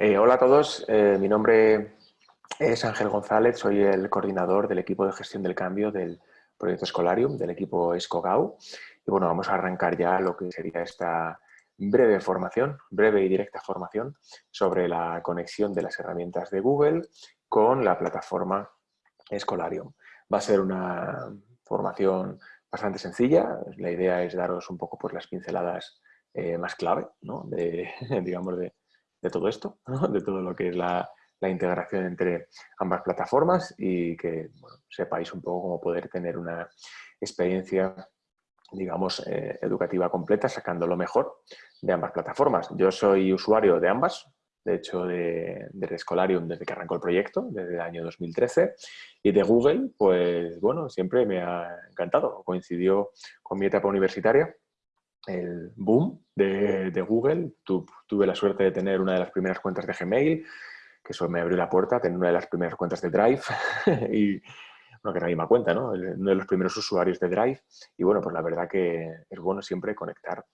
Eh, hola a todos, eh, mi nombre es Ángel González, soy el coordinador del equipo de gestión del cambio del proyecto Escolarium, del equipo ESCOGAU. Y bueno, vamos a arrancar ya lo que sería esta breve formación, breve y directa formación sobre la conexión de las herramientas de Google con la plataforma Escolarium. Va a ser una formación bastante sencilla, la idea es daros un poco por las pinceladas eh, más clave, ¿no? de, digamos, de, de todo esto, de todo lo que es la, integración entre ambas plataformas y que sepáis un poco cómo poder tener una experiencia digamos, eh, educativa completa, sacando lo mejor de ambas plataformas. Yo soy usuario de ambas, de hecho, de, de Escolarium desde que arrancó el proyecto, desde el año 2013, y de Google, pues bueno, siempre me ha encantado. Coincidió con mi etapa universitaria el boom de, Google. tuve la suerte de tener una de las primeras cuentas de Gmail, que eso me abrió la puerta, tener una de las primeras cuentas de Drive y, bueno, que nadie me cuenta, ¿no? Uno de los primeros usuarios de Drive. Y bueno, pues la verdad que es bueno siempre conectar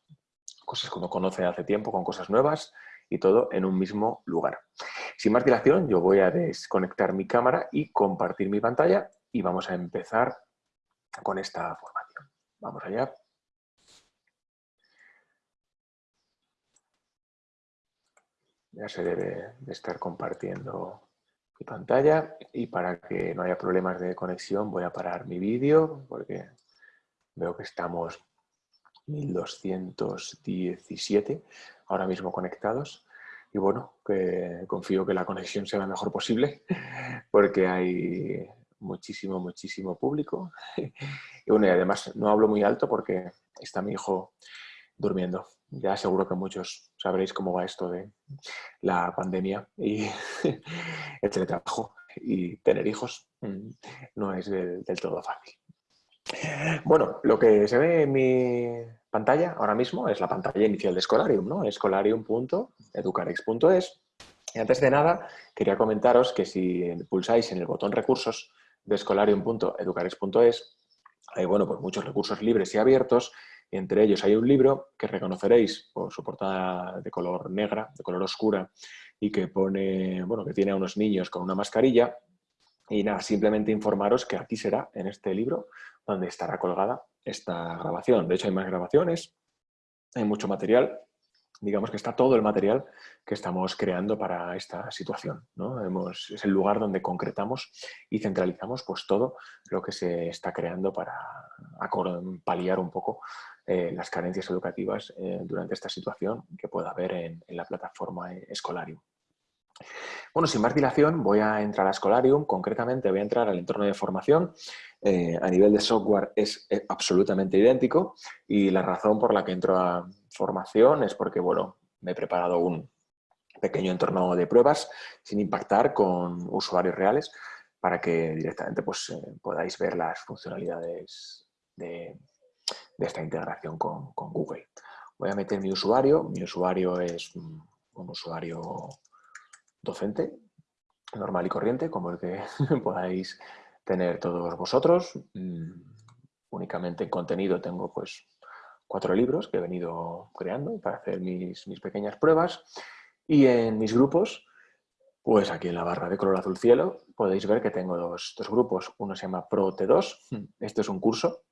cosas que uno conoce hace tiempo con cosas nuevas y todo en un mismo lugar. Sin más dilación, yo voy a desconectar mi cámara y compartir mi pantalla y vamos a empezar con esta formación. Vamos allá. Ya se debe de estar compartiendo mi pantalla. Y para que no haya problemas de conexión voy a parar mi vídeo porque veo que estamos 1217 ahora mismo conectados. Y bueno, confío que la conexión sea la mejor posible porque hay muchísimo, muchísimo público. Y bueno, y además no hablo muy alto porque está mi hijo durmiendo. Ya seguro que muchos sabréis cómo va esto de la pandemia y el teletrabajo y tener hijos mm, no es del, todo fácil. Bueno, lo que se ve en mi pantalla ahora mismo es la pantalla inicial de Escolarium, ¿no? escolarium.educarex.es y antes de nada quería comentaros que si pulsáis en el botón recursos de escolarium.educarex.es hay bueno, pues muchos recursos libres y abiertos entre ellos hay un libro que reconoceréis por su portada de color negra, de color oscura, y que pone, bueno, que tiene a unos niños con una mascarilla. Y nada, simplemente informaros que aquí será, en este libro, donde estará colgada esta grabación. De hecho, hay más grabaciones, hay mucho material. Digamos que está todo el material que estamos creando para esta situación. ¿no? es el lugar donde concretamos y centralizamos pues, todo lo que se está creando para paliar un poco eh, las carencias educativas eh, durante esta situación que pueda haber en, la plataforma Escolarium. Bueno, sin más dilación, voy a entrar a Escolarium, concretamente voy a entrar al entorno de formación. Eh, a nivel de software es absolutamente idéntico y la razón por la que entro a formación es porque, bueno, me he preparado un pequeño entorno de pruebas sin impactar con usuarios reales para que directamente pues, podáis ver las funcionalidades de, de esta integración con, Google. Voy a meter mi usuario. Mi usuario es un, usuario docente, normal y corriente, como el que podáis tener todos vosotros. Mm, únicamente en contenido tengo pues cuatro libros que he venido creando para hacer mis, mis pequeñas pruebas. Y en mis grupos, pues aquí en la barra de color azul cielo, podéis ver que tengo dos, dos grupos. Uno se llama Pro T2, este es un curso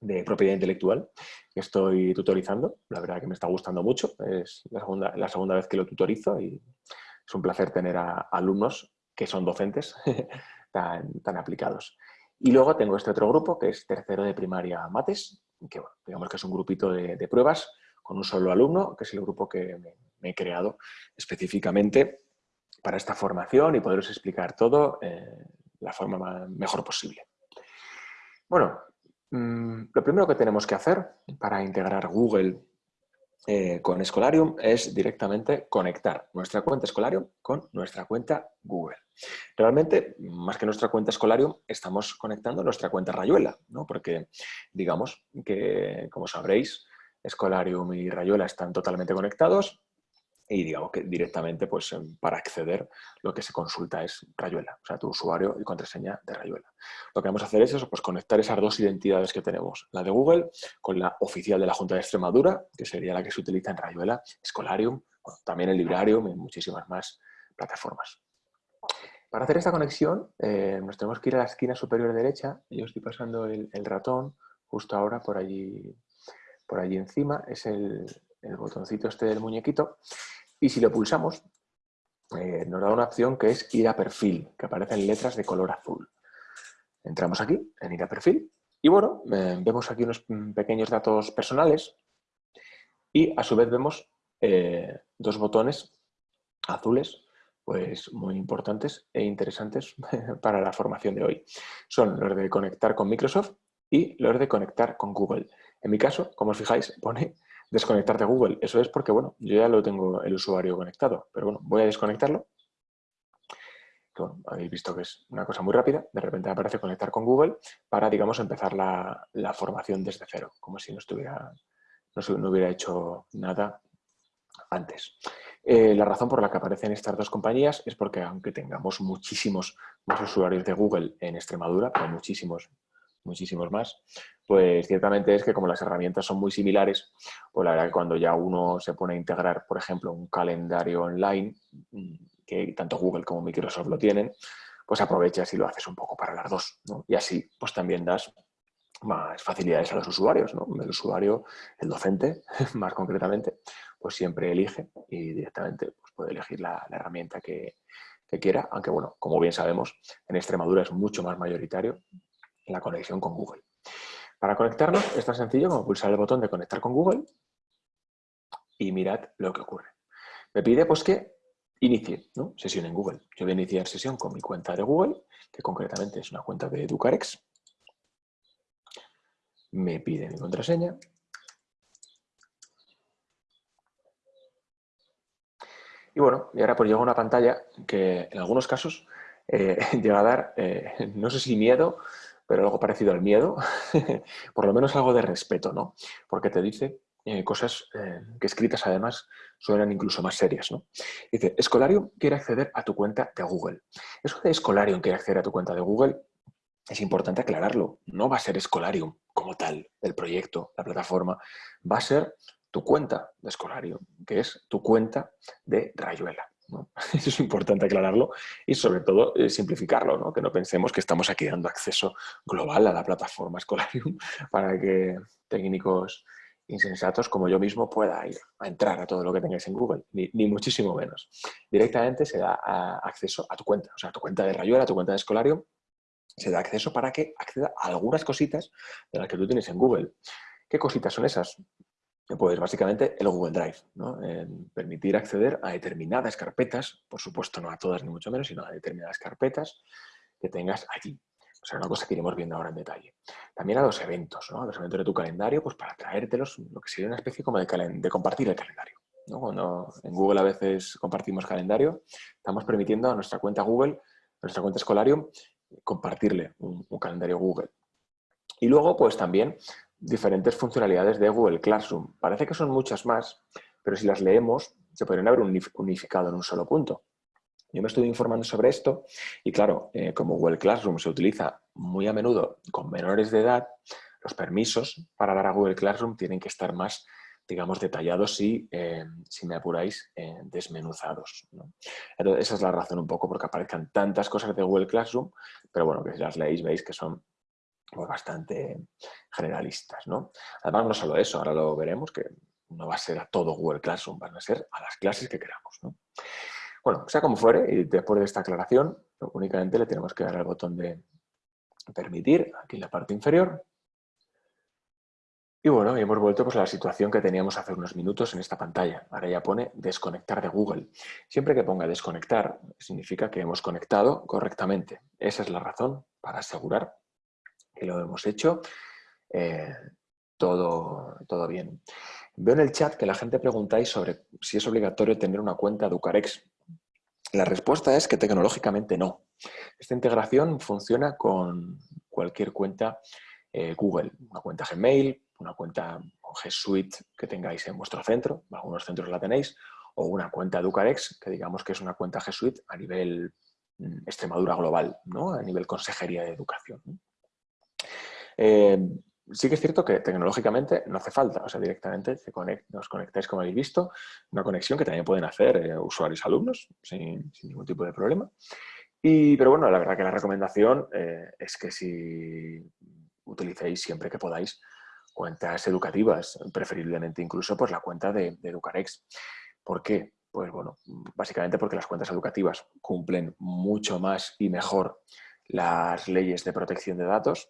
de propiedad intelectual que estoy tutorizando. La verdad que me está gustando mucho. Es la segunda, la segunda vez que lo tutorizo y es un placer tener a, alumnos que son docentes tan, tan, aplicados. Y luego tengo este otro grupo que es tercero de primaria mates, que digamos que es un grupito de, pruebas con un solo alumno, que es el grupo que me, he creado específicamente para esta formación y poderos explicar todo eh, la forma mejor posible. Bueno, lo primero que tenemos que hacer para integrar Google eh, con Escolarium es directamente conectar nuestra cuenta Escolarium con nuestra cuenta Google. Realmente, más que nuestra cuenta Escolarium, estamos conectando nuestra cuenta Rayuela, ¿no? porque digamos que, como sabréis, Escolarium y Rayuela están totalmente conectados y digamos que directamente pues, em, para acceder lo que se consulta es Rayuela, o sea, tu usuario y contraseña de Rayuela. Lo que vamos a hacer es eso, pues conectar esas dos identidades que tenemos, la de Google con la oficial de la Junta de Extremadura, que sería la que se utiliza en Rayuela, Escolarium, también el Librarium y muchísimas más plataformas. Para hacer esta conexión eh, nos tenemos que ir a la esquina superior derecha. Yo estoy pasando el, ratón justo ahora por allí, por allí encima. Es el, botoncito este del muñequito. Y si lo pulsamos, eh, nos da una opción que es ir a perfil, que aparecen letras de color azul. Entramos aquí en ir a perfil y bueno, eh, vemos aquí unos pequeños datos personales y a su vez vemos dos botones azules pues muy importantes e interesantes para la formación de hoy. Son los de conectar con Microsoft y los de conectar con Google. En mi caso, como os fijáis, pone desconectar de Google. Eso es porque, bueno, yo ya lo tengo el usuario conectado, pero bueno, voy a desconectarlo. habéis visto que es una cosa muy rápida, de repente aparece conectar con Google para, digamos, empezar la, formación desde cero, como si no estuviera, no hubiera hecho nada antes. Eh, la razón por la que aparecen estas dos compañías es porque aunque tengamos muchísimos más usuarios de Google en Extremadura, pero muchísimos, muchísimos más, pues ciertamente es que como las herramientas son muy similares, pues la verdad que cuando ya uno se pone a integrar, por ejemplo, un calendario online, mm, que tanto Google como Microsoft lo tienen, pues aprovechas y lo haces un poco para las dos. Y así pues también das más facilidades a los usuarios. ¿no? El usuario, el docente, más concretamente, pues siempre elige y directamente pues puede elegir la, herramienta que, quiera, aunque bueno, como bien sabemos, en Extremadura es mucho más mayoritario la conexión con Google. Para conectarnos es tan sencillo como pulsar el botón de conectar con Google y mirad lo que ocurre. Me pide pues que inicie sesión en Google. Yo voy a iniciar sesión con mi cuenta de Google, que concretamente es una cuenta de Educarex. Me pide mi contraseña Y bueno, y ahora pues llega una pantalla que en algunos casos eh, llega a dar, eh, no sé si miedo, pero algo parecido al miedo, por lo menos algo de respeto, ¿no? Porque te dice eh, cosas que escritas además suenan incluso más serias, ¿no? Dice, Escolarium quiere acceder a tu cuenta de Google. Eso de Escolarium quiere acceder a tu cuenta de Google es importante aclararlo. No va a ser Escolarium como tal, el proyecto, la plataforma. Va a ser tu cuenta de escolario, que es tu cuenta de rayuela. Eso es importante aclararlo y sobre todo eh, simplificarlo, ¿no? que no pensemos que estamos aquí dando acceso global a la plataforma Escolarium para que técnicos insensatos como yo mismo pueda ir a entrar a todo lo que tengáis en Google, ni, muchísimo menos. Directamente se da acceso a tu cuenta, o sea, a tu cuenta de Rayuela, a tu cuenta de Escolarium, se da acceso para que acceda a algunas cositas de las que tú tienes en Google. ¿Qué cositas son esas? Pues básicamente el Google Drive, ¿no? permitir acceder a determinadas carpetas, por supuesto no a todas ni mucho menos, sino a determinadas carpetas que tengas allí. O sea, una cosa que iremos viendo ahora en detalle. También a los eventos, ¿no? los eventos de tu calendario, pues para traértelos, lo que sería una especie como de, compartir el calendario. ¿no? Cuando en Google a veces compartimos calendario, estamos permitiendo a nuestra cuenta Google, a nuestra cuenta Escolarium, compartirle un calendario Google. Y luego, pues también diferentes funcionalidades de Google Classroom. Parece que son muchas más, pero si las leemos se podrían haber unificado en un solo punto. Yo me estuve informando sobre esto y claro, eh, como Google Classroom se utiliza muy a menudo con menores de edad, los permisos para dar a Google Classroom tienen que estar más, digamos, detallados y, eh, si me apuráis, eh, desmenuzados. Entonces, esa es la razón un poco porque aparezcan tantas cosas de Google Classroom, pero bueno, que si las leéis veis que son pues, bastante generalistas. ¿no? Además, no solo eso, ahora lo veremos, que no va a ser a todo Google Classroom, van a ser a las clases que queramos. ¿no? Bueno, sea como fuere, y después de esta aclaración, únicamente le tenemos que dar al botón de permitir, aquí en la parte inferior. Y bueno, hemos vuelto pues, a la situación que teníamos hace unos minutos en esta pantalla. Ahora ya pone desconectar de Google. Siempre que ponga desconectar, significa que hemos conectado correctamente. Esa es la razón para asegurar que lo hemos hecho, eh, todo, todo bien. Veo en el chat que la gente preguntáis sobre si es obligatorio tener una cuenta de. La respuesta es que tecnológicamente no. Esta integración funciona con cualquier cuenta eh, Google, una cuenta Gmail, una cuenta G Suite que tengáis en vuestro centro, algunos centros la tenéis, o una cuenta Ucarex, que digamos que es una cuenta G Suite a nivel mm, Extremadura global, ¿no? a nivel consejería de educación. Eh, sí que es cierto que tecnológicamente no hace falta, o sea, directamente se os conectáis, como habéis visto, una conexión que también pueden hacer eh, usuarios alumnos sin, ningún tipo de problema. Y, pero bueno, la verdad que la recomendación eh, es que si utilicéis siempre que podáis cuentas educativas, preferiblemente incluso pues la cuenta de, de Educarex. ¿Por qué? Pues bueno, básicamente porque las cuentas educativas cumplen mucho más y mejor las leyes de protección de datos.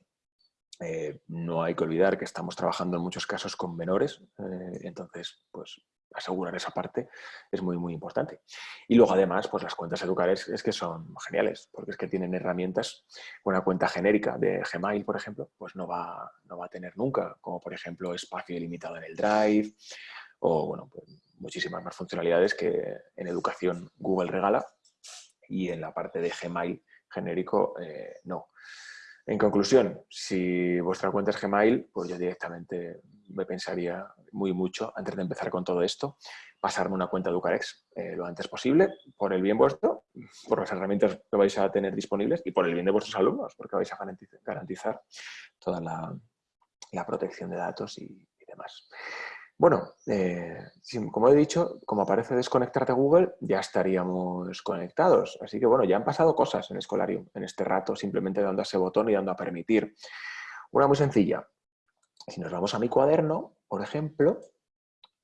Eh, no hay que olvidar que estamos trabajando en muchos casos con menores, eh, entonces pues asegurar esa parte es muy muy importante. Y luego además pues las cuentas educares es que son geniales, porque es que tienen herramientas, una cuenta genérica de Gmail por ejemplo, pues no va, no va a tener nunca, como por ejemplo espacio ilimitado en el Drive, o bueno, pues muchísimas más funcionalidades que en educación Google regala y en la parte de Gmail genérico eh, no. En conclusión, si vuestra cuenta es Gmail, pues yo directamente me pensaría muy mucho, antes de empezar con todo esto, pasarme una cuenta de Educarex eh, lo antes posible, por el bien vuestro, por las herramientas que vais a tener disponibles y por el bien de vuestros alumnos, porque vais a garantizar, toda la, protección de datos y demás. Bueno, eh, como he dicho, como aparece desconectarte Google, ya estaríamos conectados. Así que bueno, ya han pasado cosas en Escolarium en este rato, simplemente dando a ese botón y dando a permitir. Una muy sencilla. Si nos vamos a mi cuaderno, por ejemplo,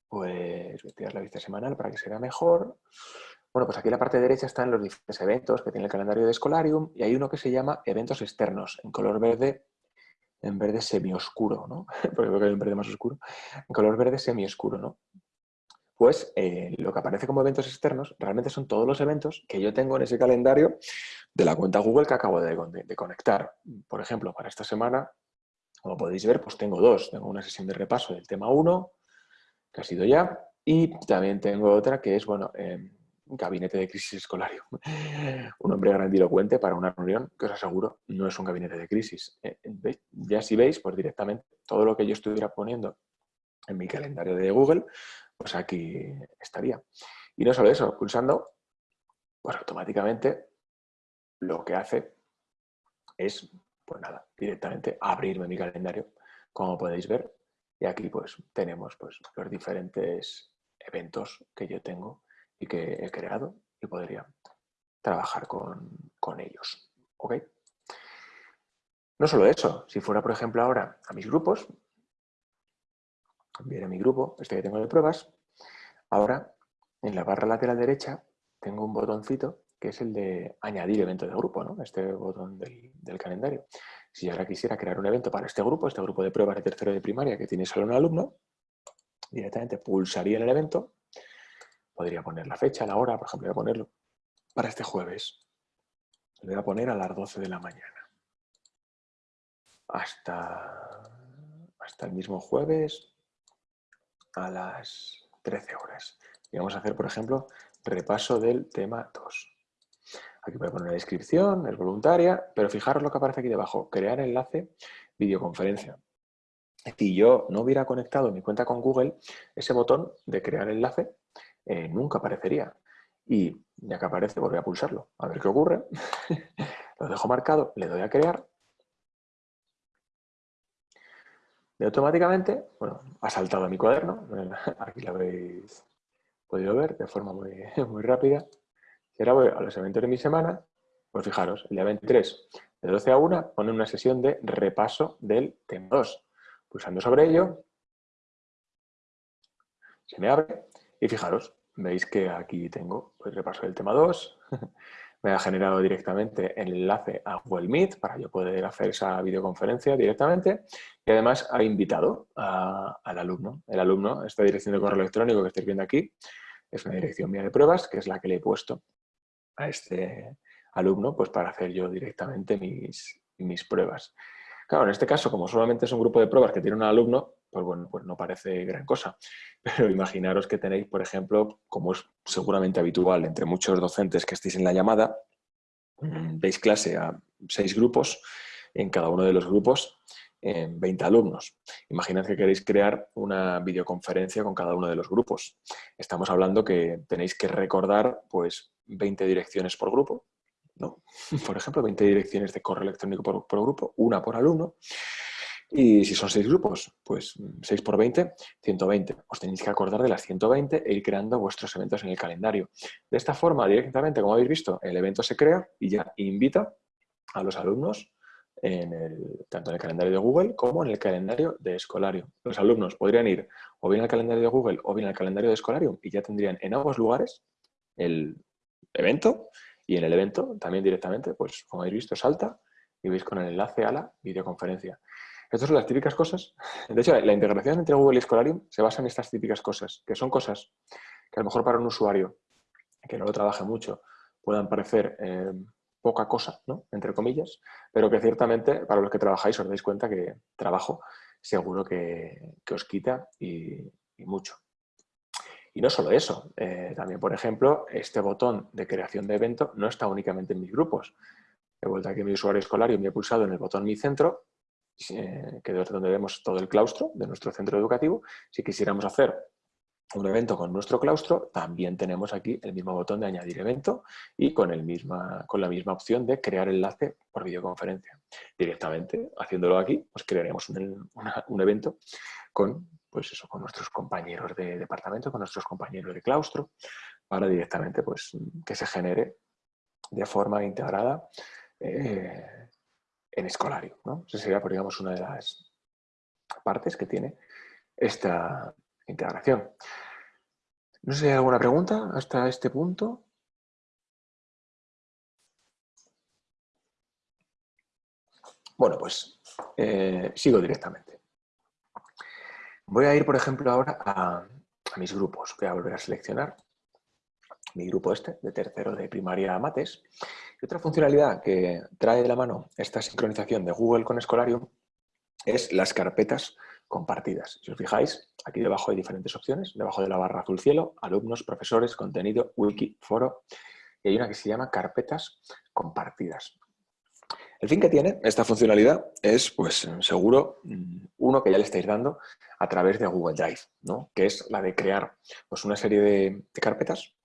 pues voy a tirar la vista semanal para que se vea mejor. Bueno, pues aquí en la parte derecha están los diferentes eventos que tiene el calendario de Escolarium y hay uno que se llama eventos externos, en color verde en verde semioscuro, ¿no? Porque creo que hay un verde más oscuro, en color verde semioscuro, ¿no? Pues eh, lo que aparece como eventos externos realmente son todos los eventos que yo tengo en ese calendario de la cuenta Google que acabo de, de conectar. Por ejemplo, para esta semana, como podéis ver, pues tengo dos. Tengo una sesión de repaso del tema 1, que ha sido ya, y también tengo otra que es, bueno, eh, gabinete de crisis escolario. un hombre grandilocuente para una reunión que os aseguro no es un gabinete de crisis. Eh, ya si veis, pues directamente todo lo que yo estuviera poniendo en mi calendario de Google, pues aquí estaría. Y no solo eso, pulsando, pues automáticamente lo que hace es, pues nada, directamente abrirme mi calendario, como podéis ver. Y aquí pues tenemos pues los diferentes eventos que yo tengo y que he creado y podría trabajar con, ellos. ¿ok? No solo eso, si fuera, por ejemplo, ahora a mis grupos, viene mi grupo, este que tengo de pruebas, ahora en la barra lateral derecha tengo un botoncito que es el de añadir evento de grupo, ¿no? este botón del, del, calendario. Si ahora quisiera crear un evento para este grupo, este grupo de pruebas de tercero de primaria que tiene solo un alumno, directamente pulsaría en el evento Podría poner la fecha, la hora, por ejemplo, voy a ponerlo para este jueves. Lo voy a poner a las 12 de la mañana. Hasta, hasta el mismo jueves a las 13 horas. Y vamos a hacer, por ejemplo, repaso del tema 2. Aquí voy a poner la descripción, es voluntaria, pero fijaros lo que aparece aquí debajo, crear enlace, videoconferencia. Si yo no hubiera conectado mi cuenta con Google, ese botón de crear enlace eh, nunca aparecería. Y ya que aparece, volví a pulsarlo. A ver qué ocurre. lo dejo marcado, le doy a crear. Y automáticamente, bueno, ha saltado a mi cuaderno. Aquí lo habéis podido ver de forma muy, muy rápida. Y ahora voy a los eventos de mi semana. Pues fijaros, el día 23, de 12 a 1, pone una sesión de repaso del tema 2. Pulsando sobre ello, se me abre y fijaros, veis que aquí tengo el pues, repaso del tema 2. Me ha generado directamente el enlace a Google Meet para yo poder hacer esa videoconferencia directamente. Y además ha invitado al alumno. El alumno, esta dirección de correo electrónico que estáis viendo aquí, es una dirección mía de pruebas, que es la que le he puesto a este alumno pues para hacer yo directamente mis, mis pruebas. Claro, en este caso, como solamente es un grupo de pruebas que tiene un alumno, pues bueno, pues no parece gran cosa. Pero imaginaros que tenéis, por ejemplo, como es seguramente habitual entre muchos docentes que estéis en la llamada, mm, veis clase a seis grupos, en cada uno de los grupos 20 alumnos. Imaginad que queréis crear una videoconferencia con cada uno de los grupos. Estamos hablando que tenéis que recordar pues 20 direcciones por grupo, ¿no? Por ejemplo, 20 direcciones de correo electrónico por, grupo, una por alumno. Y si son seis grupos, pues 6 por 20, 120. Os tenéis que acordar de las 120 e ir creando vuestros eventos en el calendario. De esta forma, directamente, como habéis visto, el evento se crea y ya invita a los alumnos en el, tanto en el calendario de Google como en el calendario de Escolario. Los alumnos podrían ir o bien al calendario de Google o bien al calendario de Escolario y ya tendrían en ambos lugares el evento y en el evento también directamente, pues como habéis visto, salta y veis con el enlace a la videoconferencia. Estas son las típicas cosas. De hecho, la integración entre Google y Escolarium se basa en estas típicas cosas, que son cosas que a lo mejor para un usuario que no lo trabaje mucho puedan parecer eh, poca cosa, ¿no? entre comillas, pero que ciertamente para los que trabajáis os dais cuenta que trabajo seguro que, os quita y, mucho. Y no solo eso, eh, también por ejemplo, este botón de creación de evento no está únicamente en mis grupos. He vuelto aquí a mi usuario escolario y me he pulsado en el botón Mi Centro eh, que es donde vemos todo el claustro de nuestro centro educativo. Si quisiéramos hacer un evento con nuestro claustro, también tenemos aquí el mismo botón de añadir evento y con, el misma, con la misma opción de crear enlace por videoconferencia. Directamente, haciéndolo aquí, pues crearemos un, un evento con, pues eso, con nuestros compañeros de departamento, con nuestros compañeros de claustro, para directamente pues, que se genere de forma integrada eh, en escolario. ¿no? Esa sería, por, digamos, una de las partes que tiene esta integración. No sé si hay alguna pregunta hasta este punto. Bueno, pues eh, sigo directamente. Voy a ir, por ejemplo, ahora a, a, mis grupos. Voy a volver a seleccionar mi grupo este, de tercero de primaria mates. Y otra funcionalidad que trae de la mano esta sincronización de Google con Escolarium es las carpetas compartidas. Si os fijáis, aquí debajo hay diferentes opciones. Debajo de la barra azul cielo, alumnos, profesores, contenido, wiki, foro. Y hay una que se llama carpetas compartidas. El fin que tiene esta funcionalidad es, pues seguro, mm, uno que ya le estáis dando a través de Google Drive, ¿no? que es la de crear pues, una serie de carpetas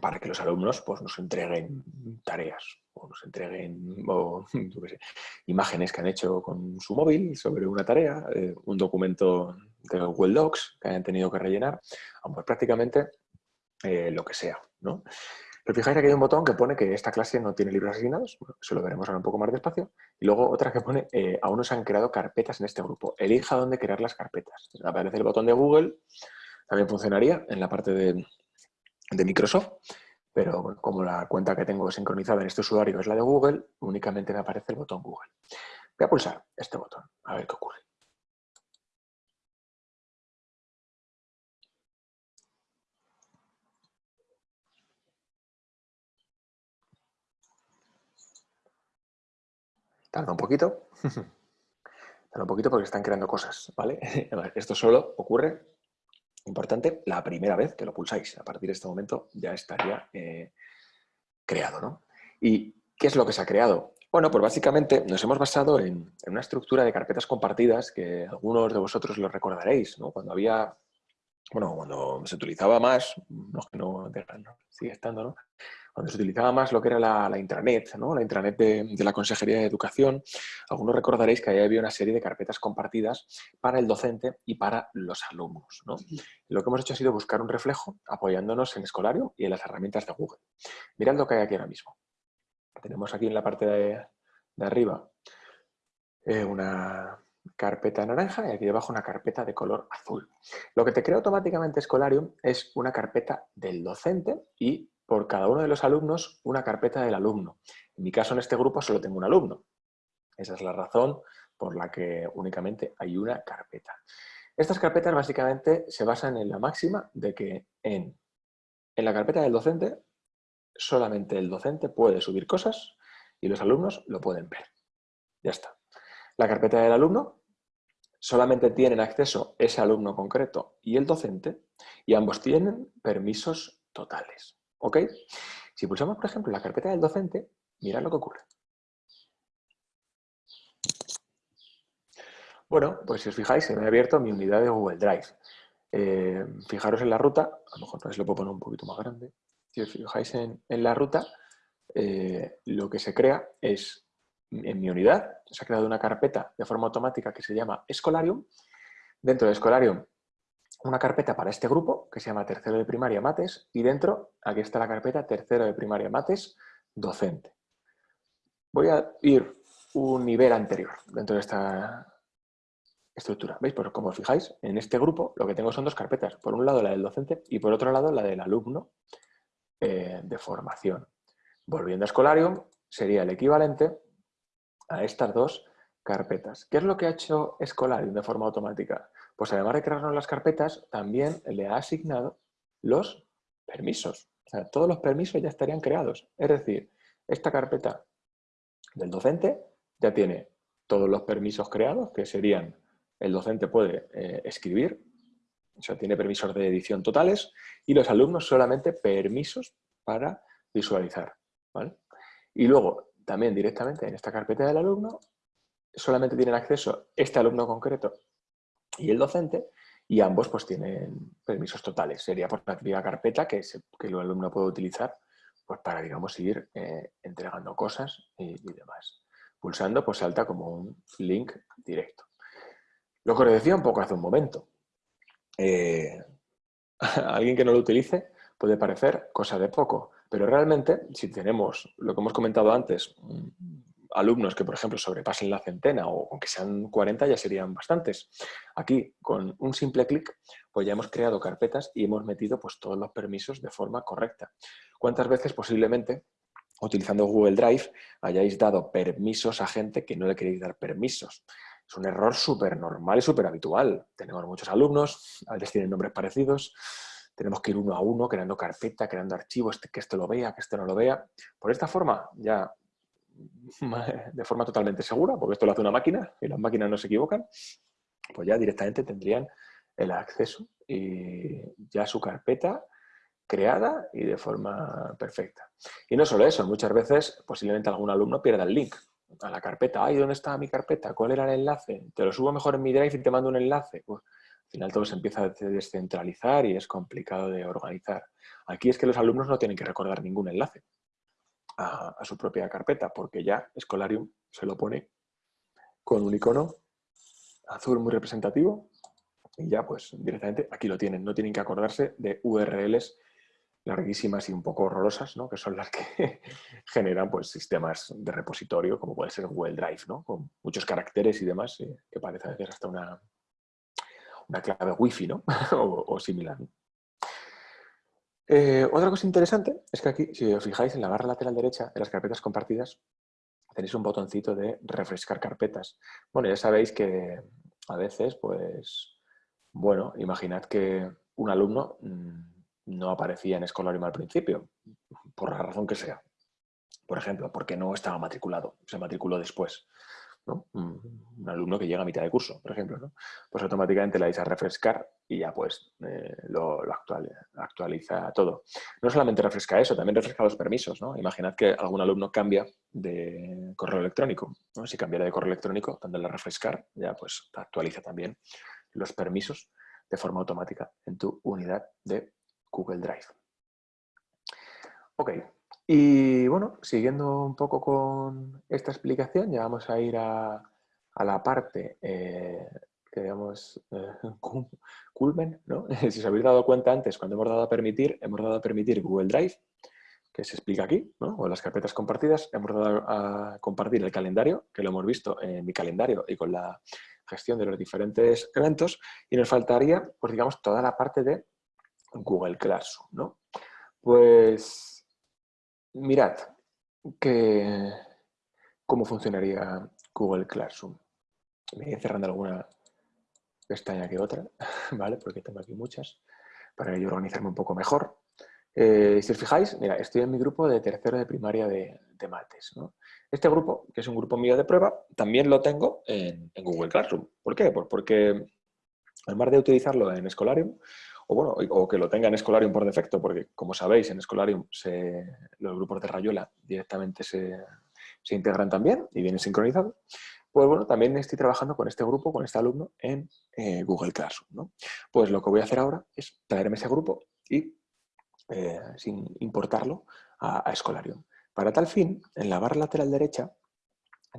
para que los alumnos pues, nos entreguen tareas o nos entreguen imágenes que han hecho con su móvil sobre una tarea, eh, un documento de Google Docs que hayan tenido que rellenar, pues prácticamente eh, lo que sea. ¿no? Pero fijáis que hay un botón que pone que esta clase no tiene libros asignados, eso lo veremos ahora un poco más despacio, y luego otra que pone, eh, aún no se han creado carpetas en este grupo, elija dónde crear las carpetas. Aparece el botón de Google, también funcionaría en la parte de, de Microsoft, pero como la cuenta que tengo sincronizada en este usuario es la de Google, únicamente me aparece el botón Google. Voy a pulsar este botón, a ver qué ocurre. Tarda un poquito. Tarda un poquito porque están creando cosas, ¿vale? Esto solo ocurre Importante, la primera vez que lo pulsáis. A partir de este momento ya estaría eh, creado. ¿no? ¿Y qué es lo que se ha creado? Bueno, pues básicamente nos hemos basado en, una estructura de carpetas compartidas que algunos de vosotros lo recordaréis, ¿no? Cuando había, bueno, cuando se utilizaba más, no, no, sigue estando, ¿no? Cuando se utilizaba más lo que era la, intranet, ¿no? la intranet de, la Consejería de Educación, algunos recordaréis que ahí había una serie de carpetas compartidas para el docente y para los alumnos. Lo que hemos hecho ha sido buscar un reflejo apoyándonos en Escolario y en las herramientas de Google. Mirad lo que hay aquí ahora mismo. Tenemos aquí en la parte de, arriba eh, una carpeta naranja y aquí debajo una carpeta de color azul. Lo que te crea automáticamente Escolarium es una carpeta del docente y por cada uno de los alumnos una carpeta del alumno. En mi caso, en este grupo, solo tengo un alumno. Esa es la razón por la que únicamente hay una carpeta. Estas carpetas básicamente se basan en la máxima de que en, en la carpeta del docente solamente el docente puede subir cosas y los alumnos lo pueden ver. Ya está. La carpeta del alumno solamente tienen acceso ese alumno concreto y el docente y ambos tienen permisos totales. ¿Ok? Si pulsamos, por ejemplo, la carpeta del docente, mirad lo que ocurre. Bueno, pues si os fijáis, se me ha abierto mi unidad de Google Drive. Eh, fijaros en la ruta, a lo mejor se lo puedo poner un poquito más grande. Si os fijáis en, la ruta, eh, lo que se crea es en mi unidad se ha creado una carpeta de forma automática que se llama Escolarium. Dentro de Escolarium, una carpeta para este grupo que se llama Tercero de Primaria Mates y dentro, aquí está la carpeta Tercero de Primaria Mates Docente. Voy a ir un nivel anterior dentro de esta estructura. ¿Veis? Pues como os fijáis, en este grupo lo que tengo son dos carpetas. Por un lado la del docente y por otro lado la del alumno eh, de formación. Volviendo a Escolarium, sería el equivalente a estas dos carpetas. ¿Qué es lo que ha hecho Escolarium de forma automática? Pues además de crearnos las carpetas, también le ha asignado los permisos. O sea, todos los permisos ya estarían creados. Es decir, esta carpeta del docente ya tiene todos los permisos creados, que serían, el docente puede eh, escribir, o sea, tiene permisos de edición totales, y los alumnos solamente permisos para visualizar. Y luego, también directamente en esta carpeta del alumno, solamente tienen acceso este alumno concreto y el docente, y ambos pues tienen permisos totales. Sería por la típica carpeta que, que el alumno puede utilizar pues, para, digamos, ir eh, entregando cosas y, demás. Pulsando, pues salta como un link directo. Lo que os decía un poco hace un momento. Eh, a alguien que no lo utilice puede parecer cosa de poco, pero realmente, si tenemos lo que hemos comentado antes, alumnos que, por ejemplo, sobrepasen la centena o aunque sean 40 ya serían bastantes. Aquí, con un simple clic, pues ya hemos creado carpetas y hemos metido pues, todos los permisos de forma correcta. ¿Cuántas veces posiblemente, utilizando Google Drive, hayáis dado permisos a gente que no le queréis dar permisos? Es un error súper normal y súper habitual. Tenemos muchos alumnos, a veces tienen nombres parecidos, tenemos que ir uno a uno creando carpeta, creando archivos, que esto lo vea, que esto no lo vea. Por esta forma ya de forma totalmente segura, porque esto lo hace una máquina y las máquinas no se equivocan, pues ya directamente tendrían el acceso y ya su carpeta creada y de forma perfecta. Y no solo eso, muchas veces posiblemente algún alumno pierda el link a la carpeta. Ay, ¿dónde está mi carpeta? ¿Cuál era el enlace? Te lo subo mejor en mi Drive y te mando un enlace. Pues, al final todo se empieza a descentralizar y es complicado de organizar. Aquí es que los alumnos no tienen que recordar ningún enlace a, su propia carpeta, porque ya Escolarium se lo pone con un icono azul muy representativo y ya pues directamente aquí lo tienen, no tienen que acordarse de URLs larguísimas y un poco horrorosas, ¿no? que son las que generan pues, sistemas de repositorio, como puede ser Google Drive, ¿no? con muchos caracteres y demás, que parece a veces hasta una, una clave wifi ¿no? o, similar. Eh, otra cosa interesante es que aquí, si os fijáis en la barra lateral derecha de las carpetas compartidas, tenéis un botoncito de refrescar carpetas. Bueno, ya sabéis que a veces, pues, bueno, imaginad que un alumno mm, no aparecía en Escolarium al principio, por la razón que sea. Por ejemplo, porque no estaba matriculado, se matriculó después. Un, alumno que llega a mitad de curso, por ejemplo, pues automáticamente le vais a refrescar y ya pues eh, lo, actualiza todo. No solamente refresca eso, también refresca los permisos. ¿no? Imaginad que algún alumno cambia de correo electrónico. Si cambiara de correo electrónico, dándole a refrescar, ya pues actualiza también los permisos de forma automática en tu unidad de Google Drive. Ok, y bueno, siguiendo un poco con esta explicación, ya vamos a ir a, la parte eh, digamos eh, culmen, ¿no? si os habéis dado cuenta antes, cuando hemos dado a permitir, hemos dado a permitir Google Drive, que se explica aquí, ¿no? o las carpetas compartidas, hemos dado a compartir el calendario, que lo hemos visto en mi calendario y con la gestión de los diferentes eventos, y nos faltaría, pues digamos, toda la parte de Google Classroom, ¿no? Pues mirad que, cómo funcionaría Google Classroom. Me voy cerrando alguna pestaña que otra, ¿vale? Porque tengo aquí muchas, para yo organizarme un poco mejor. Eh, si os fijáis, mira, estoy en mi grupo de tercero de primaria de, mates. Este grupo, que es un grupo mío de prueba, también lo tengo en, en Google Classroom. ¿Por qué? Pues porque además de utilizarlo en Escolarium, o bueno, o que lo tenga en Escolarium por defecto, porque como sabéis, en Escolarium los grupos de Rayuela directamente se, integran también y vienen sincronizados. Pues bueno, también estoy trabajando con este grupo, con este alumno, en eh, Google Classroom. Pues lo que voy a hacer ahora es traerme ese grupo y eh, sin importarlo a, a Escolarium. Para tal fin, en la barra lateral derecha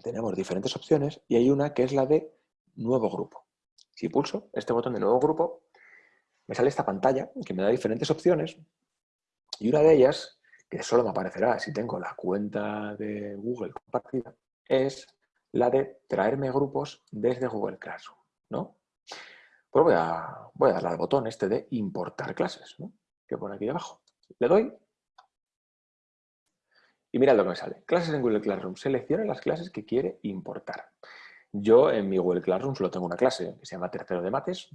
tenemos diferentes opciones y hay una que es la de nuevo grupo. Si pulso este botón de nuevo grupo, me sale esta pantalla que me da diferentes opciones y una de ellas, que solo me aparecerá si tengo la cuenta de Google compartida, es la de traerme grupos desde Google Classroom. ¿no? Pues voy a, darle al botón este de importar clases, que pone aquí debajo. Le doy y mirad lo que me sale. Clases en Google Classroom. Seleccione las clases que quiere importar. Yo en mi Google Classroom solo tengo una clase que se llama Tercero de Mates.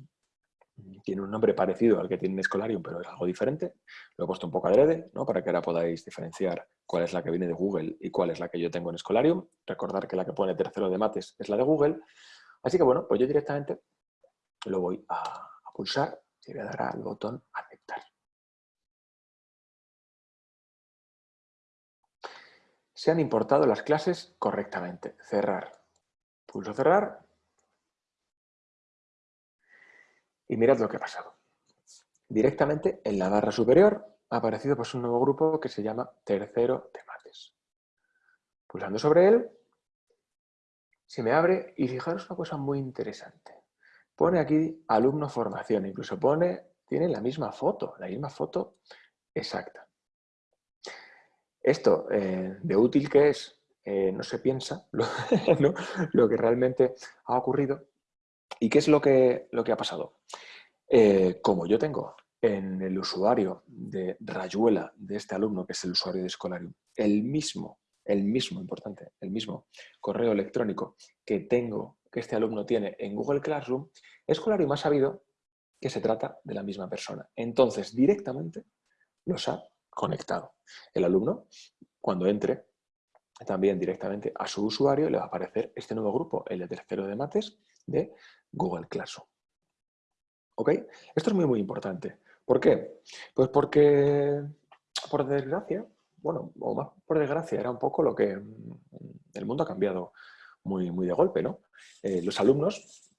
Tiene un nombre parecido al que tiene en Escolarium, pero es algo diferente. Lo he puesto un poco adrede, ¿no? para que ahora podáis diferenciar cuál es la que viene de Google y cuál es la que yo tengo en Escolarium. Recordar que la que pone Tercero de Mates es la de Google. Así que bueno, pues yo directamente lo voy a, pulsar y voy a dar al botón aceptar. Se han importado las clases correctamente. Cerrar. Pulso cerrar. Y mirad lo que ha pasado. Directamente en la barra superior ha aparecido pues, un nuevo grupo que se llama Tercero de Mates. Pulsando sobre él, se me abre y fijaros una cosa muy interesante. Pone aquí alumno formación, incluso pone, tiene la misma foto, la misma foto exacta. Esto, eh, de útil que es, eh, no se piensa lo, que realmente ha ocurrido. ¿Y qué es lo que, lo que ha pasado? Eh, como yo tengo en el usuario de Rayuela de este alumno, que es el usuario de Escolarium, el mismo, el mismo, importante, el mismo correo electrónico que tengo, que este alumno tiene en Google Classroom, Escolarium ha sabido que se trata de la misma persona. Entonces, directamente los ha conectado. El alumno, cuando entre, también directamente a su usuario le va a aparecer este nuevo grupo, el de tercero de mates de Google Classroom. ¿Ok? Esto es muy, muy importante. ¿Por qué? Pues porque, por desgracia, bueno, o más por desgracia, era un poco lo que mm, el mundo ha cambiado muy, muy de golpe, ¿no? Eh, los alumnos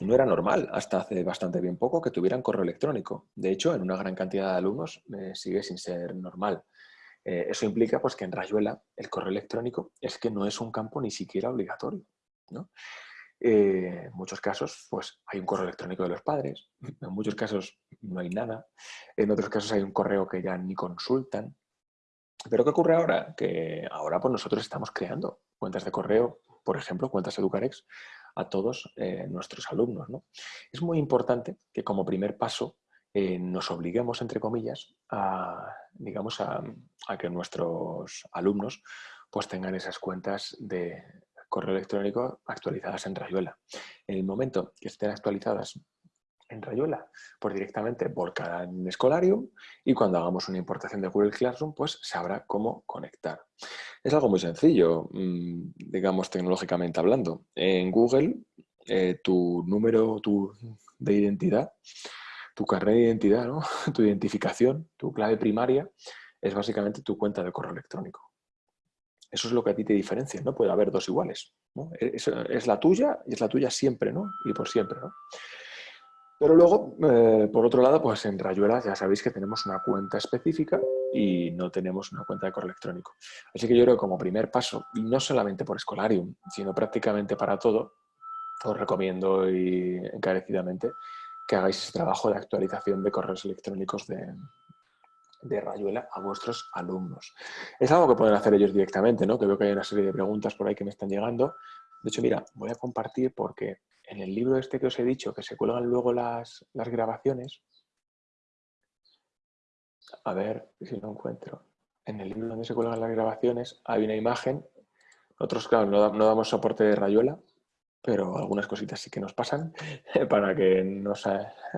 no era normal hasta hace bastante bien poco que tuvieran correo electrónico. De hecho, en una gran cantidad de alumnos eh, sigue sin ser normal. Eh, eso implica pues, que en Rayuela el correo electrónico es que no es un campo ni siquiera obligatorio. Eh, en muchos casos pues, hay un correo electrónico de los padres, en muchos casos no hay nada, en otros casos hay un correo que ya ni consultan. Pero ¿qué ocurre ahora? Que ahora pues, nosotros estamos creando cuentas de correo, por ejemplo, cuentas Educarex, a todos eh, nuestros alumnos. Es muy importante que como primer paso eh, nos obliguemos, entre comillas, a, digamos, a, que nuestros alumnos pues, tengan esas cuentas de correo electrónico actualizadas en Rayuela. En el momento que estén actualizadas en Rayuela, pues directamente volcará en Escolarium y cuando hagamos una importación de Google Classroom, pues sabrá cómo conectar. Es algo muy sencillo, mm, digamos tecnológicamente hablando. En Google, eh, tu número tu, de identidad, tu carnet de identidad, ¿no? tu identificación, tu clave primaria, es básicamente tu cuenta de correo electrónico. Eso es lo que a ti te diferencia, no puede haber dos iguales. Es, es, la tuya y es la tuya siempre, ¿no? Y por siempre, ¿no? Pero luego, eh, por otro lado, pues en Rayuela ya sabéis que tenemos una cuenta específica y no tenemos una cuenta de correo electrónico. Así que yo creo que como primer paso, y no solamente por Escolarium, sino prácticamente para todo, os recomiendo y encarecidamente que hagáis ese trabajo de actualización de correos electrónicos de, de Rayuela a vuestros alumnos. Es algo que pueden hacer ellos directamente, ¿no? Que veo que hay una serie de preguntas por ahí que me están llegando. De hecho, mira, voy a compartir porque en el libro este que os he dicho, que se cuelgan luego las, grabaciones, a ver si lo encuentro. En el libro donde se cuelgan las grabaciones hay una imagen. Nosotros, claro, no, damos soporte de rayuela, pero algunas cositas sí que nos pasan para que nos,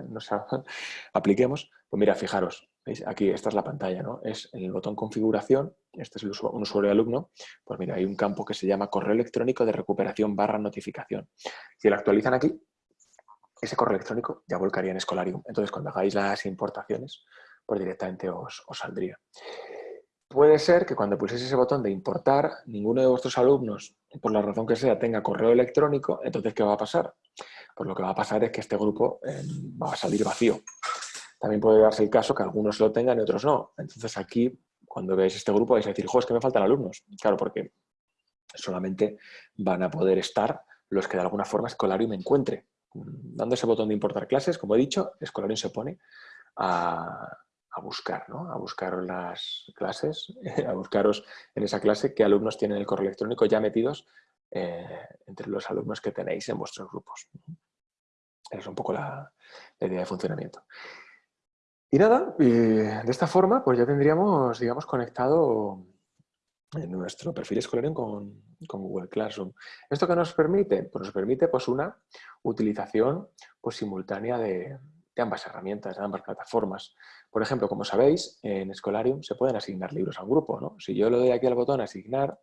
nos apliquemos. Pues mira, fijaros, ¿veis? Aquí, esta es la pantalla, ¿no? Es el botón configuración, este es un usuario alumno, pues mira, hay un campo que se llama correo electrónico de recuperación barra notificación. Si lo actualizan aquí, ese correo electrónico ya volcaría en Escolarium. Entonces, cuando hagáis las importaciones, pues directamente os saldría. Puede ser que cuando pulséis ese botón de importar, ninguno de vuestros alumnos, por la razón que sea, tenga correo electrónico, entonces, ¿qué va a pasar? Pues lo que va a pasar es que este grupo eh, va a salir vacío. También puede darse el caso que algunos lo tengan y otros no. Entonces aquí, cuando veáis este grupo, vais a decir, jo, es que me faltan alumnos. Claro, porque Solamente van a poder estar los que de alguna forma Escolarium encuentre. Dando ese botón de importar clases, como he dicho, Escolarium se pone a, buscar, ¿no? a buscar las clases, a buscaros en esa clase qué alumnos tienen el correo electrónico ya metidos eh, entre los alumnos que tenéis en vuestros grupos. Esa es un poco la, idea de funcionamiento. Y nada, de esta forma pues ya tendríamos, digamos, conectado en nuestro perfil escolar con, con, Google Classroom. ¿Esto qué nos permite? Pues nos permite pues, una utilización pues, simultánea de, ambas herramientas, de ambas plataformas. Por ejemplo, como sabéis, en Scholarium se pueden asignar libros a un grupo. ¿no? Si yo le doy aquí al botón asignar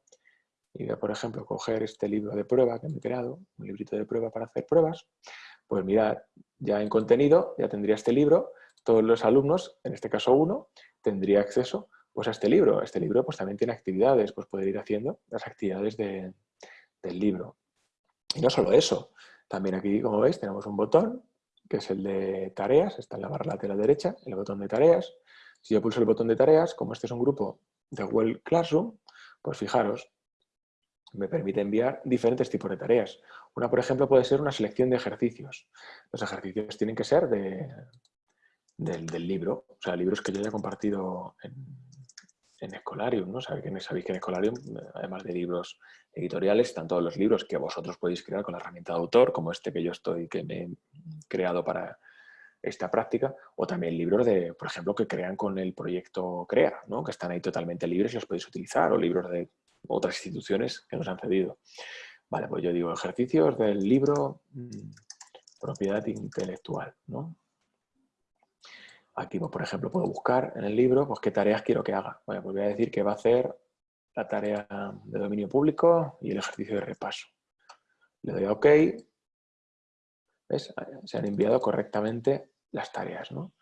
y por ejemplo, coger este libro de prueba que me he creado, un librito de prueba para hacer pruebas, pues mirad, ya en contenido ya tendría este libro, todos los alumnos, en este caso uno, tendría acceso pues a este libro. Este libro pues también tiene actividades, pues poder ir haciendo las actividades del libro. Y no solo eso, también aquí, como veis, tenemos un botón, que es el de tareas, está en la barra lateral derecha, el botón de tareas. Si yo pulso el botón de tareas, como este es un grupo de Google Classroom, pues fijaros, me permite enviar diferentes tipos de tareas. Una, por ejemplo, puede ser una selección de ejercicios. Los ejercicios tienen que ser de, del, del, libro, o sea, libros que yo haya compartido en, en Escolarium, ¿no? Sabéis que en Escolarium, además de libros editoriales, están todos los libros que vosotros podéis crear con la herramienta de autor, como este que yo estoy, que me he creado para esta práctica, o también libros de, por ejemplo, que crean con el proyecto CREA, ¿no? que están ahí totalmente libres y los podéis utilizar, o libros de otras instituciones que nos han cedido. Vale, pues yo digo ejercicios del libro mm, propiedad intelectual, ¿no? Aquí, pues, por ejemplo, puedo buscar en el libro pues, qué tareas quiero que haga. Pues voy a decir que va a hacer la tarea de dominio público y el ejercicio de repaso. Le doy a OK. ¿Ves? Se han enviado correctamente las tareas, ¿no?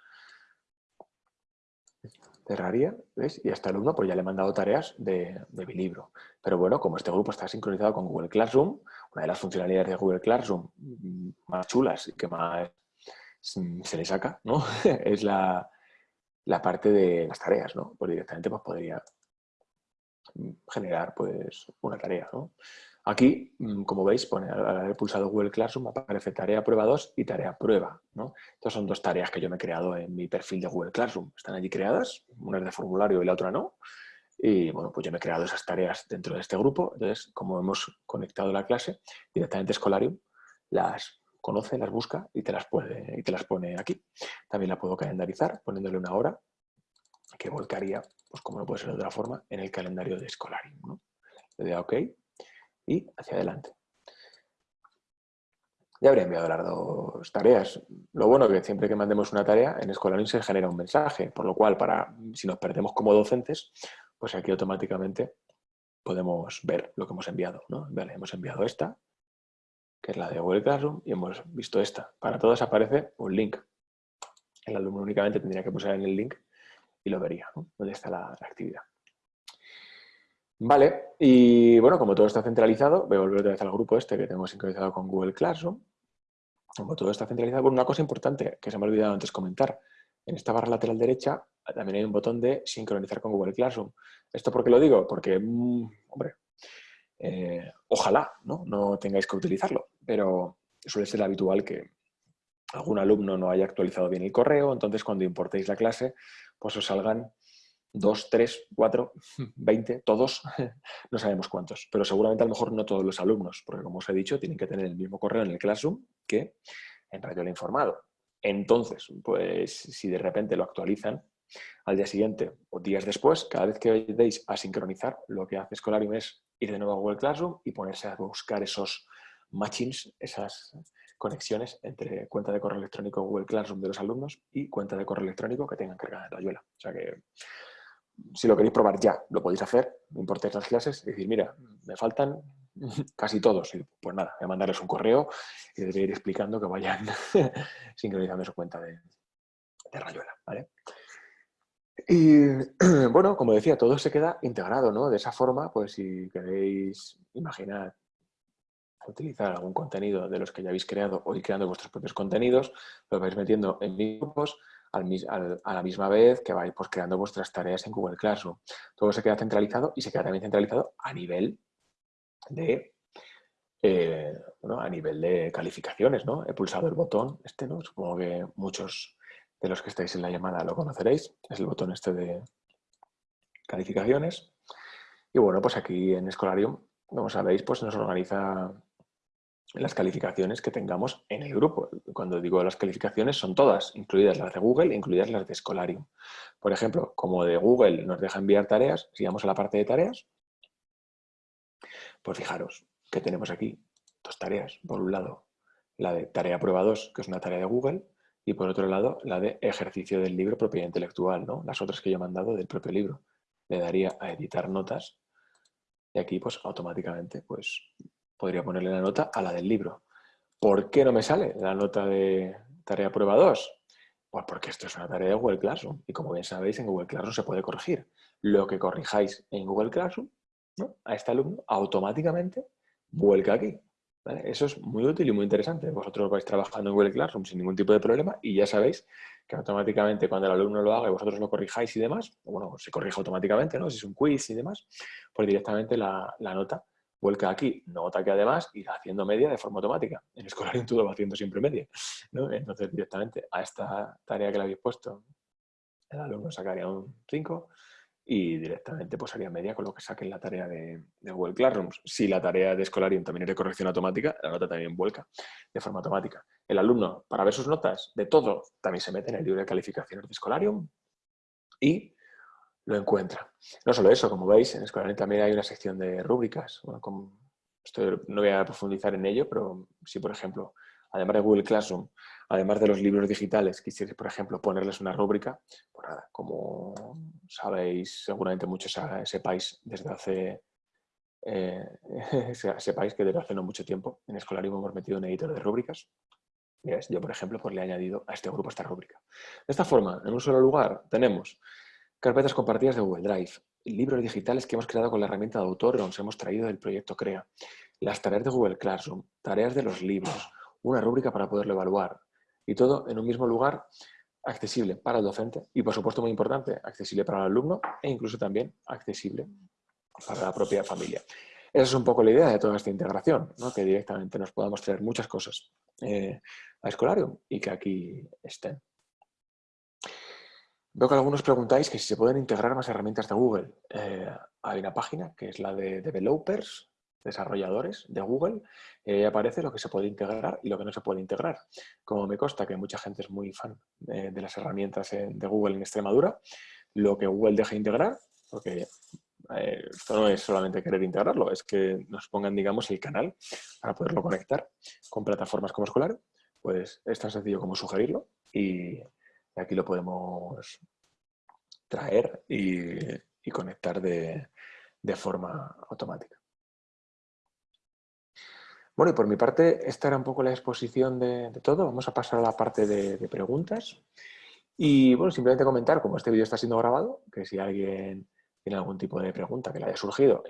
Cerraría, ¿ves? Y a este alumno pues ya le he mandado tareas de, mi libro. Pero bueno, como este grupo está sincronizado con Google Classroom, una de las funcionalidades de Google Classroom más chulas y que más se le saca, ¿no? es la, parte de las tareas, ¿no? Pues directamente pues, podría generar pues, una tarea, ¿no? Aquí, mm, como veis, pone, al haber pulsado Google Classroom aparece tarea prueba 2 y tarea prueba. ¿no? Estas son dos tareas que yo me he creado en mi perfil de Google Classroom. Están allí creadas, una es de formulario y la otra no. Y bueno, pues yo me he creado esas tareas dentro de este grupo. Entonces, como hemos conectado la clase, directamente Escolarium las conoce, las busca y te las, puede, y te las pone aquí. También la puedo calendarizar poniéndole una hora que volcaría, pues como no puede ser de otra forma, en el calendario de Escolarium. Le doy a OK y hacia adelante. Ya habría enviado las dos tareas. Lo bueno es que siempre que mandemos una tarea, en Escolarium se genera un mensaje, por lo cual, para si nos perdemos como docentes, pues aquí automáticamente podemos ver lo que hemos enviado. ¿no? Vale, hemos enviado esta, que es la de Google Classroom, y hemos visto esta. Para todos aparece un link. El alumno únicamente tendría que pulsar en el link y lo vería, ¿no? Dónde está la, actividad. Vale, y bueno, como todo está centralizado, voy a volver otra vez al grupo este que tengo sincronizado con Google Classroom. Como todo está centralizado, bueno, una cosa importante que se me ha olvidado antes comentar. En esta barra lateral derecha también hay un botón de sincronizar con Google Classroom. ¿Esto por qué lo digo? Porque, mm, hombre, eh, ojalá ¿no? no tengáis que utilizarlo, pero suele ser habitual que algún alumno no haya actualizado bien el correo, entonces cuando importéis la clase, pues os salgan dos, tres, cuatro, veinte, todos, no sabemos cuántos, pero seguramente a lo mejor no todos los alumnos, porque como os he dicho, tienen que tener el mismo correo en el Classroom que en Radio Informado. Entonces, pues si de repente lo actualizan, al día siguiente o días después, cada vez que deis a sincronizar, lo que hace Scholarium es ir de nuevo a Google Classroom y ponerse a buscar esos matchings, esas conexiones entre cuenta de correo electrónico Google Classroom de los alumnos y cuenta de correo electrónico que tengan cargada en Rayuela. O sea que si lo queréis probar ya, lo podéis hacer, no importéis las clases, y decir, mira, me faltan casi todos. Y pues nada, voy a mandarles un correo y les ir explicando que vayan sincronizando su cuenta de, de Rayuela. ¿vale? Y bueno, como decía, todo se queda integrado, ¿no? De esa forma, pues si queréis imaginar utilizar algún contenido de los que ya habéis creado o ir creando vuestros propios contenidos, lo vais metiendo en grupos a la misma vez que vais pues, creando vuestras tareas en Google Classroom. Todo se queda centralizado y se queda también centralizado a nivel de, eh, a nivel de calificaciones, ¿no? He pulsado el botón este, ¿no? Supongo que muchos de los que estáis en la llamada lo conoceréis. Es el botón este de calificaciones. Y bueno, pues aquí en Escolarium, como sabéis, pues nos organiza las calificaciones que tengamos en el grupo. Cuando digo las calificaciones son todas, incluidas las de Google, incluidas las de Escolarium. Por ejemplo, como de Google nos deja enviar tareas, si vamos a la parte de tareas, pues fijaros que tenemos aquí dos tareas. Por un lado, la de tarea prueba 2, que es una tarea de Google, y por otro lado, la de ejercicio del libro propiedad intelectual, ¿no? las otras que yo he mandado del propio libro. Le daría a editar notas y aquí pues automáticamente pues podría ponerle la nota a la del libro. ¿Por qué no me sale la nota de tarea prueba 2? Pues porque esto es una tarea de Google Classroom y como bien sabéis en Google Classroom se puede corregir. Lo que corrijáis en Google Classroom a este alumno automáticamente vuelca aquí. Eso es muy útil y muy interesante. Vosotros vais trabajando en Google Classroom sin ningún tipo de problema y ya sabéis que automáticamente cuando el alumno lo haga y vosotros lo corrijáis y demás, bueno, se corrige automáticamente, ¿no? Si es un quiz y demás, pues directamente la, la nota vuelca aquí. Nota que además irá haciendo media de forma automática. En Escolarium todo va haciendo siempre media. Entonces, directamente a esta tarea que le habéis puesto, el alumno sacaría un 5 y directamente pues haría media con lo que saque en la tarea de, Google Classroom. Si la tarea de Escolarium también es de corrección automática, la nota también vuelca de forma automática. El alumno, para ver sus notas de todo, también se mete en el libro de calificaciones de Escolarium y lo encuentra. No solo eso, como veis, en Escolarium también hay una sección de rúbricas. no voy a profundizar en ello, pero si, por ejemplo, además de Google Classroom, además de los libros digitales, quisierais, por ejemplo, ponerles una rúbrica, pues nada, como sabéis, seguramente muchos sepáis desde hace eh, sepáis que desde hace no mucho tiempo en Escolarium hemos metido un editor de rúbricas. Yo, por ejemplo, pues le he añadido a este grupo esta rúbrica. De esta forma, en un solo lugar tenemos carpetas compartidas de Google Drive, libros digitales que hemos creado con la herramienta de autor o nos hemos traído del proyecto CREA, las tareas de Google Classroom, tareas de los libros, una rúbrica para poderlo evaluar y todo en un mismo lugar accesible para el docente y, por supuesto, muy importante, accesible para el alumno e incluso también accesible para la propia familia. Esa es un poco la idea de toda esta integración, que directamente nos podamos traer muchas cosas eh, a Escolarium y que aquí estén. Veo que algunos preguntáis que si se pueden integrar más herramientas de Google. Eh, hay una página que es la de Developers, desarrolladores de Google, y aparece lo que se puede integrar y lo que no se puede integrar. Como me consta que mucha gente es muy fan de, las herramientas de Google en Extremadura, lo que Google deja integrar, porque eh, esto no es solamente querer integrarlo, es que nos pongan, digamos, el canal para poderlo conectar con plataformas como Escolar, pues es tan sencillo como sugerirlo y aquí lo podemos traer y, conectar de forma automática. Bueno, y por mi parte, esta era un poco la exposición de, todo. Vamos a pasar a la parte de, preguntas. Y bueno, simplemente comentar, como este vídeo está siendo grabado, que si alguien tiene algún tipo de pregunta que le haya surgido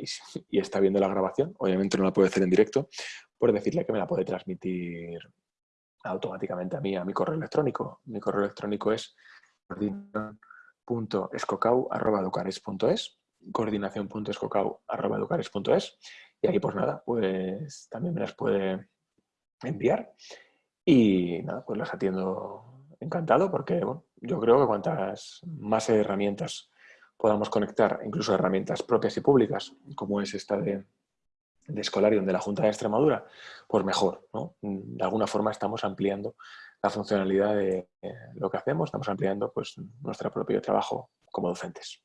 y, está viendo la grabación, obviamente no la puede hacer en directo, pues decirle que me la puede transmitir automáticamente a mí, a mi correo electrónico. Mi correo electrónico es coordinación.escocau.educares.es coordinación.escocau.educares.es y ahí pues nada, pues también me las puede enviar y nada, pues las atiendo encantado porque bueno, yo creo que cuantas más herramientas podamos conectar, incluso herramientas propias y públicas, como es esta de, de Escolarium de la Junta de Extremadura, pues mejor. ¿no? De alguna forma estamos ampliando la funcionalidad de lo que hacemos, estamos ampliando pues, nuestro propio trabajo como docentes.